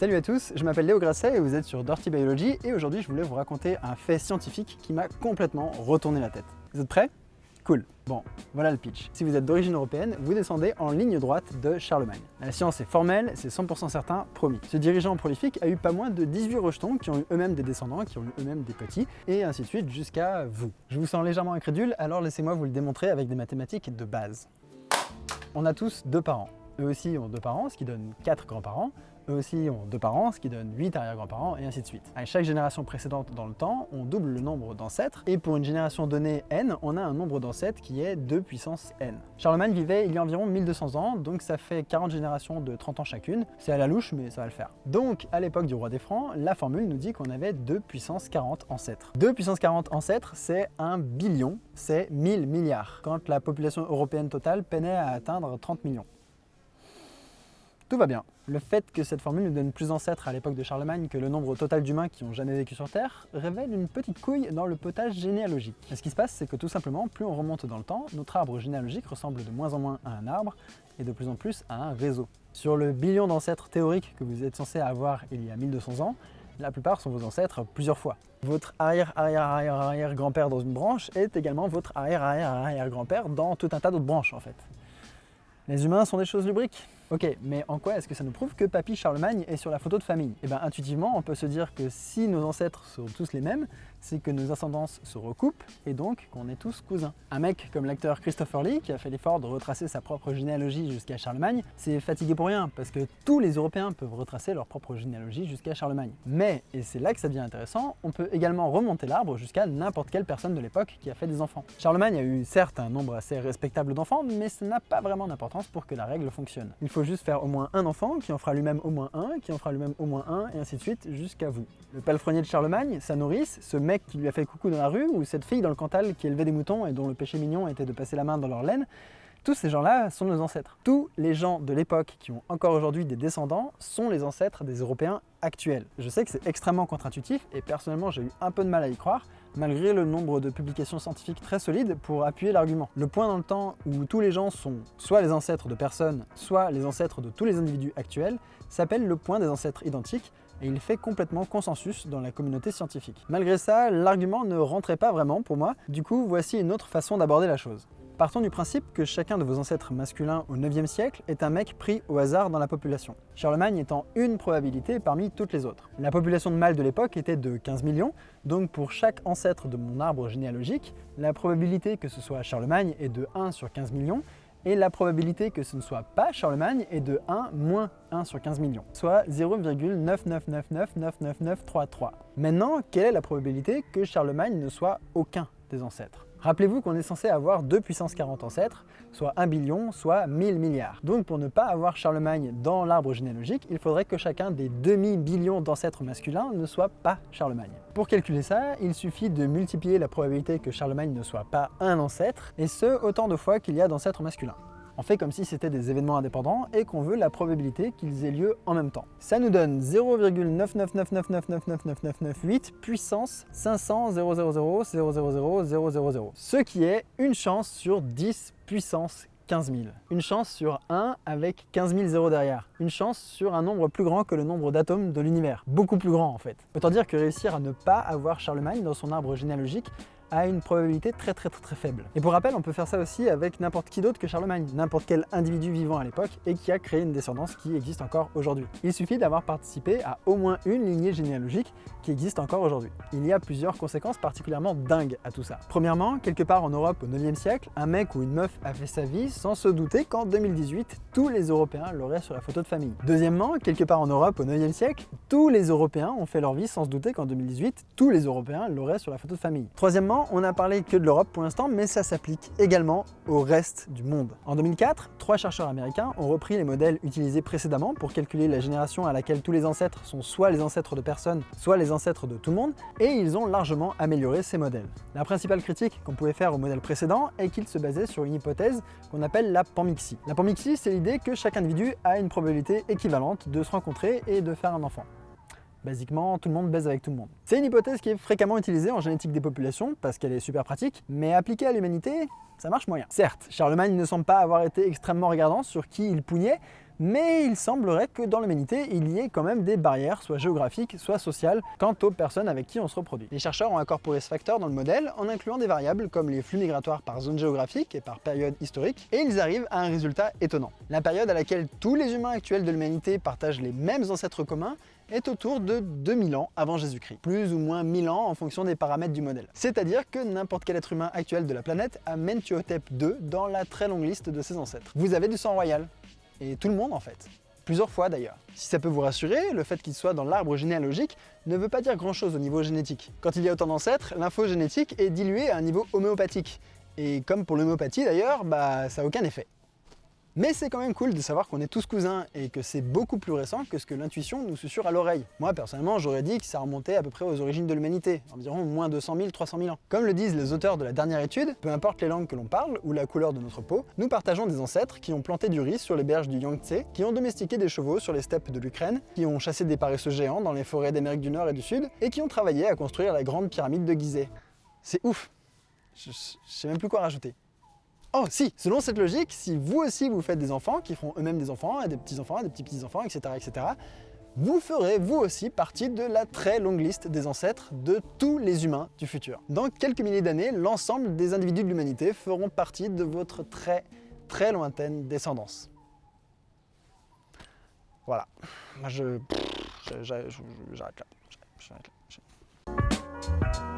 Salut à tous, je m'appelle Léo Grasset et vous êtes sur Dirty Biology et aujourd'hui je voulais vous raconter un fait scientifique qui m'a complètement retourné la tête. Vous êtes prêts? Cool. Bon, voilà le pitch. Si vous êtes d'origine européenne, vous descendez en ligne droite de Charlemagne. La science est formelle, c'est 100% certain, promis. Ce dirigeant prolifique a eu pas moins de 18 rejetons qui ont eu eux-mêmes des descendants, qui ont eu eux-mêmes des petits, et ainsi de suite jusqu'à vous. Je vous sens légèrement incrédule, alors laissez-moi vous le démontrer avec des mathématiques de base. On a tous deux parents. Eux aussi ont deux parents, ce qui donne quatre grands-parents. Eux aussi ont deux parents, ce qui donne 8 arrière-grands-parents, et ainsi de suite. À chaque génération précédente dans le temps, on double le nombre d'ancêtres, et pour une génération donnée n, on a un nombre d'ancêtres qui est 2 puissance n. Charlemagne vivait il y a environ 1200 ans, donc ça fait 40 générations de 30 ans chacune. C'est à la louche, mais ça va le faire. Donc, à l'époque du roi des Francs, la formule nous dit qu'on avait 2 puissance 40 ancêtres. 2 puissance 40 ancêtres, c'est un billion, c'est 1000 milliards, quand la population européenne totale peinait à atteindre 30 millions. Tout va bien. Le fait que cette formule nous donne plus d'ancêtres à l'époque de Charlemagne que le nombre total d'humains qui ont jamais vécu sur Terre révèle une petite couille dans le potage généalogique. Ce qui se passe, c'est que tout simplement, plus on remonte dans le temps, notre arbre généalogique ressemble de moins en moins à un arbre et de plus en plus à un réseau. Sur le billion d'ancêtres théoriques que vous êtes censé avoir il y a 1200 ans, la plupart sont vos ancêtres plusieurs fois. Votre arrière-arrière-arrière-arrière-grand-père dans une branche est également votre arrière-arrière-arrière-grand-père dans tout un tas d'autres branches en fait. Les humains sont des choses lubriques Ok, mais en quoi est-ce que ça nous prouve que Papy Charlemagne est sur la photo de famille? Eh bien intuitivement, on peut se dire que si nos ancêtres sont tous les mêmes, c'est que nos ascendances se recoupent et donc qu'on est tous cousins. Un mec comme l'acteur Christopher Lee, qui a fait l'effort de retracer sa propre généalogie jusqu'à Charlemagne, c'est fatigué pour rien, parce que tous les Européens peuvent retracer leur propre généalogie jusqu'à Charlemagne. Mais, et c'est là que ça devient intéressant, on peut également remonter l'arbre jusqu'à n'importe quelle personne de l'époque qui a fait des enfants. Charlemagne a eu certes un nombre assez respectable d'enfants, mais ça n'a pas vraiment d'importance pour que la règle fonctionne. Il faut juste faire au moins un enfant, qui en fera lui-même au moins un, qui en fera lui-même au moins un, et ainsi de suite jusqu'à vous. Le palefrenier de Charlemagne, sa nourrice, ce mec qui lui a fait coucou dans la rue, ou cette fille dans le Cantal qui élevait des moutons et dont le péché mignon était de passer la main dans leur laine, tous ces gens-là sont nos ancêtres. Tous les gens de l'époque qui ont encore aujourd'hui des descendants sont les ancêtres des Européens actuels. Je sais que c'est extrêmement contre-intuitif et personnellement j'ai eu un peu de mal à y croire, malgré le nombre de publications scientifiques très solides pour appuyer l'argument. Le point dans le temps où tous les gens sont soit les ancêtres de personnes, soit les ancêtres de tous les individus actuels, s'appelle le point des ancêtres identiques, et il fait complètement consensus dans la communauté scientifique. Malgré ça, l'argument ne rentrait pas vraiment pour moi, du coup voici une autre façon d'aborder la chose. Partons du principe que chacun de vos ancêtres masculins au 9e siècle est un mec pris au hasard dans la population, Charlemagne étant une probabilité parmi toutes les autres. La population de mâles de l'époque était de 15 millions, donc pour chaque ancêtre de mon arbre généalogique, la probabilité que ce soit Charlemagne est de 1 sur 15 millions, et la probabilité que ce ne soit pas Charlemagne est de 1 moins 1 sur 15 millions, soit 0,999999933. Maintenant, quelle est la probabilité que Charlemagne ne soit aucun des ancêtres? Rappelez-vous qu'on est censé avoir 2 puissance 40 ancêtres, soit 1 billion, soit 1000 milliards. Donc pour ne pas avoir Charlemagne dans l'arbre généalogique, il faudrait que chacun des demi-billions d'ancêtres masculins ne soit pas Charlemagne. Pour calculer ça, il suffit de multiplier la probabilité que Charlemagne ne soit pas un ancêtre, et ce, autant de fois qu'il y a d'ancêtres masculins. On fait comme si c'était des événements indépendants et qu'on veut la probabilité qu'ils aient lieu en même temps. Ça nous donne 0,999999998 puissance 500 000 ce qui est une chance sur 10 puissance 15 000. Une chance sur 1 avec 15 000 zéros derrière. Une chance sur un nombre plus grand que le nombre d'atomes de l'univers. Beaucoup plus grand en fait. Autant dire que réussir à ne pas avoir Charlemagne dans son arbre généalogique a une probabilité très très très très faible. Et pour rappel, on peut faire ça aussi avec n'importe qui d'autre que Charlemagne, n'importe quel individu vivant à l'époque et qui a créé une descendance qui existe encore aujourd'hui. Il suffit d'avoir participé à au moins une lignée généalogique qui existe encore aujourd'hui. Il y a plusieurs conséquences particulièrement dingues à tout ça. Premièrement, quelque part en Europe au 9e siècle, un mec ou une meuf a fait sa vie sans se douter qu'en 2018, tous les Européens l'auraient sur la photo de famille. Deuxièmement, quelque part en Europe au 9e siècle, tous les Européens ont fait leur vie sans se douter qu'en 2018, tous les Européens l'auraient sur la photo de famille. Troisièmement, on n'a parlé que de l'Europe pour l'instant, mais ça s'applique également au reste du monde. En 2004, trois chercheurs américains ont repris les modèles utilisés précédemment pour calculer la génération à laquelle tous les ancêtres sont soit les ancêtres de personnes, soit les ancêtres de tout le monde, et ils ont largement amélioré ces modèles. La principale critique qu'on pouvait faire au modèle précédent est qu'il se basait sur une hypothèse qu'on appelle la panmixie. La panmixie, c'est l'idée que chaque individu a une probabilité équivalente de se rencontrer et de faire un enfant. Basiquement, tout le monde baise avec tout le monde. C'est une hypothèse qui est fréquemment utilisée en génétique des populations parce qu'elle est super pratique, mais appliquée à l'humanité, ça marche moyen. Certes, Charlemagne ne semble pas avoir été extrêmement regardant sur qui il pougnait, Mais il semblerait que dans l'humanité, il y ait quand même des barrières, soit géographiques, soit sociales, quant aux personnes avec qui on se reproduit. Les chercheurs ont incorporé ce facteur dans le modèle en incluant des variables comme les flux migratoires par zone géographique et par période historique, et ils arrivent à un résultat étonnant. La période à laquelle tous les humains actuels de l'humanité partagent les mêmes ancêtres communs est autour de 2000 ans avant Jésus-Christ, plus ou moins 1000 ans en fonction des paramètres du modèle. C'est-à-dire que n'importe quel être humain actuel de la planète a Mentuhotep II dans la très longue liste de ses ancêtres. Vous avez du sang royal, et tout le monde en fait. Plusieurs fois d'ailleurs. Si ça peut vous rassurer, le fait qu'il soit dans l'arbre généalogique ne veut pas dire grand chose au niveau génétique. Quand il y a autant d'ancêtres, l'info génétique est diluée à un niveau homéopathique. Et comme pour l'homéopathie d'ailleurs, bah ça n'a aucun effet. Mais c'est quand même cool de savoir qu'on est tous cousins et que c'est beaucoup plus récent que ce que l'intuition nous susurre à l'oreille. Moi personnellement j'aurais dit que ça remontait à peu près aux origines de l'humanité, environ moins 200 000, 300 000 ans. Comme le disent les auteurs de la dernière étude, peu importe les langues que l'on parle ou la couleur de notre peau, nous partageons des ancêtres qui ont planté du riz sur les berges du Yangtze, qui ont domestiqué des chevaux sur les steppes de l'Ukraine, qui ont chassé des paresseux géants dans les forêts d'Amérique du Nord et du Sud, et qui ont travaillé à construire la grande pyramide de Gizeh. C'est ouf Je, je sais même plus quoi rajouter. Oh si, selon cette logique, si vous aussi vous faites des enfants qui feront eux-mêmes des enfants, et des petits-enfants, des petits-petits-enfants, etc., etc., vous ferez vous aussi partie de la très longue liste des ancêtres de tous les humains du futur. Dans quelques milliers d'années, l'ensemble des individus de l'humanité feront partie de votre très très lointaine descendance. Voilà. Moi je... J'arrête là. J'arrête là.